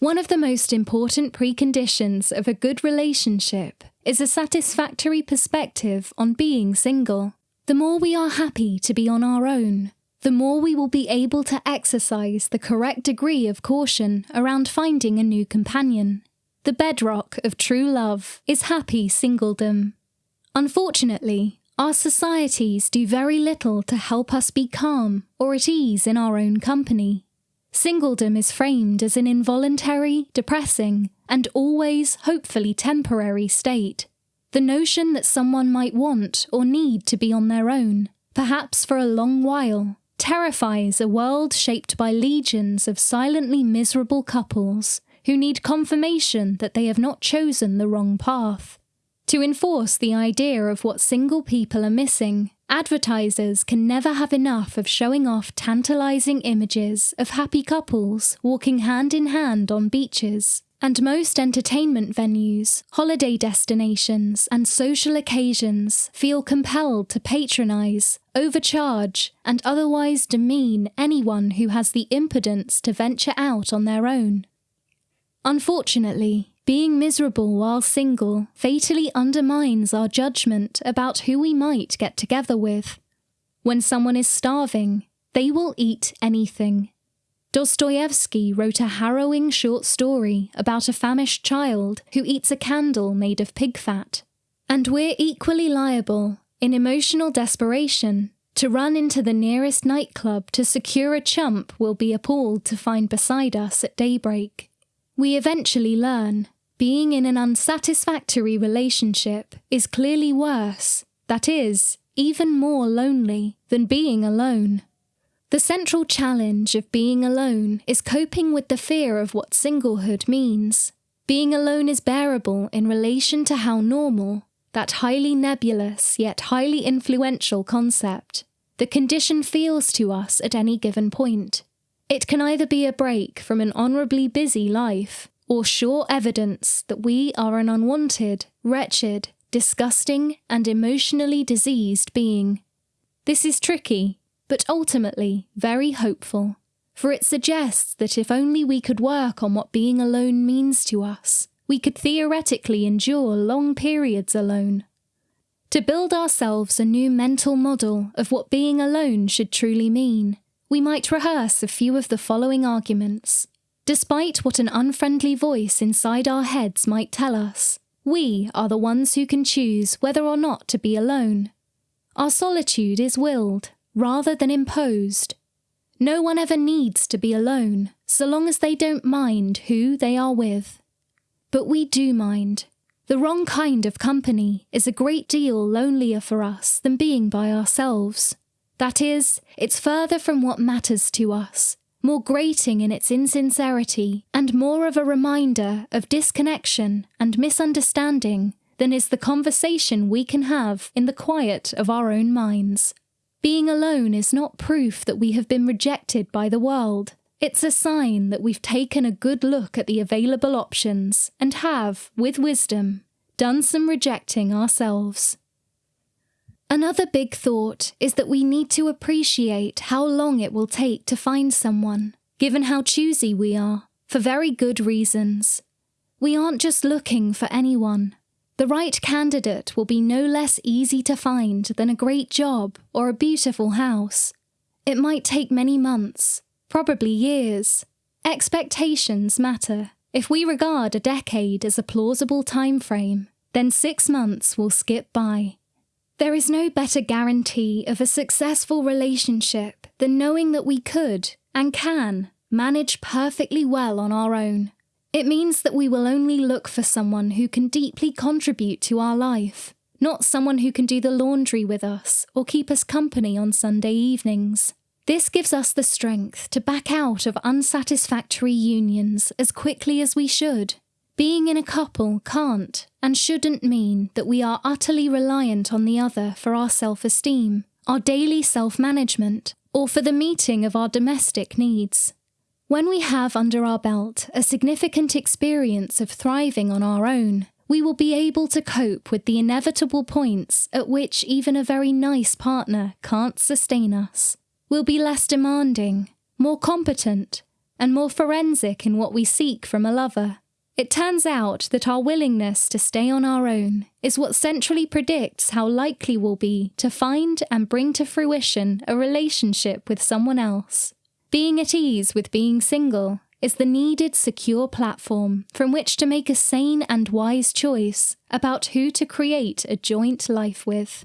One of the most important preconditions of a good relationship is a satisfactory perspective on being single. The more we are happy to be on our own, the more we will be able to exercise the correct degree of caution around finding a new companion. The bedrock of true love is happy singledom. Unfortunately, our societies do very little to help us be calm or at ease in our own company. Singledom is framed as an involuntary, depressing, and always, hopefully, temporary state. The notion that someone might want or need to be on their own, perhaps for a long while, terrifies a world shaped by legions of silently miserable couples who need confirmation that they have not chosen the wrong path. To enforce the idea of what single people are missing, advertisers can never have enough of showing off tantalizing images of happy couples walking hand in hand on beaches. And most entertainment venues, holiday destinations, and social occasions feel compelled to patronize, overcharge, and otherwise demean anyone who has the impudence to venture out on their own. Unfortunately, being miserable while single fatally undermines our judgment about who we might get together with. When someone is starving, they will eat anything. Dostoevsky wrote a harrowing short story about a famished child who eats a candle made of pig fat. And we're equally liable, in emotional desperation, to run into the nearest nightclub to secure a chump we'll be appalled to find beside us at daybreak. We eventually learn being in an unsatisfactory relationship is clearly worse, that is, even more lonely, than being alone. The central challenge of being alone is coping with the fear of what singlehood means. Being alone is bearable in relation to how normal, that highly nebulous yet highly influential concept, the condition feels to us at any given point. It can either be a break from an honourably busy life, or sure evidence that we are an unwanted, wretched, disgusting, and emotionally diseased being. This is tricky, but ultimately very hopeful, for it suggests that if only we could work on what being alone means to us, we could theoretically endure long periods alone. To build ourselves a new mental model of what being alone should truly mean, we might rehearse a few of the following arguments. Despite what an unfriendly voice inside our heads might tell us, we are the ones who can choose whether or not to be alone. Our solitude is willed, rather than imposed. No one ever needs to be alone, so long as they don't mind who they are with. But we do mind. The wrong kind of company is a great deal lonelier for us than being by ourselves. That is, it's further from what matters to us, more grating in its insincerity, and more of a reminder of disconnection and misunderstanding than is the conversation we can have in the quiet of our own minds. Being alone is not proof that we have been rejected by the world. It's a sign that we've taken a good look at the available options and have, with wisdom, done some rejecting ourselves. Another big thought is that we need to appreciate how long it will take to find someone, given how choosy we are, for very good reasons. We aren't just looking for anyone. The right candidate will be no less easy to find than a great job or a beautiful house. It might take many months, probably years. Expectations matter. If we regard a decade as a plausible time frame, then six months will skip by. There is no better guarantee of a successful relationship than knowing that we could and can manage perfectly well on our own. It means that we will only look for someone who can deeply contribute to our life, not someone who can do the laundry with us or keep us company on Sunday evenings. This gives us the strength to back out of unsatisfactory unions as quickly as we should. Being in a couple can't and shouldn't mean that we are utterly reliant on the other for our self esteem, our daily self management, or for the meeting of our domestic needs. When we have under our belt a significant experience of thriving on our own, we will be able to cope with the inevitable points at which even a very nice partner can't sustain us. We'll be less demanding, more competent, and more forensic in what we seek from a lover. It turns out that our willingness to stay on our own is what centrally predicts how likely we'll be to find and bring to fruition a relationship with someone else. Being at ease with being single is the needed secure platform from which to make a sane and wise choice about who to create a joint life with.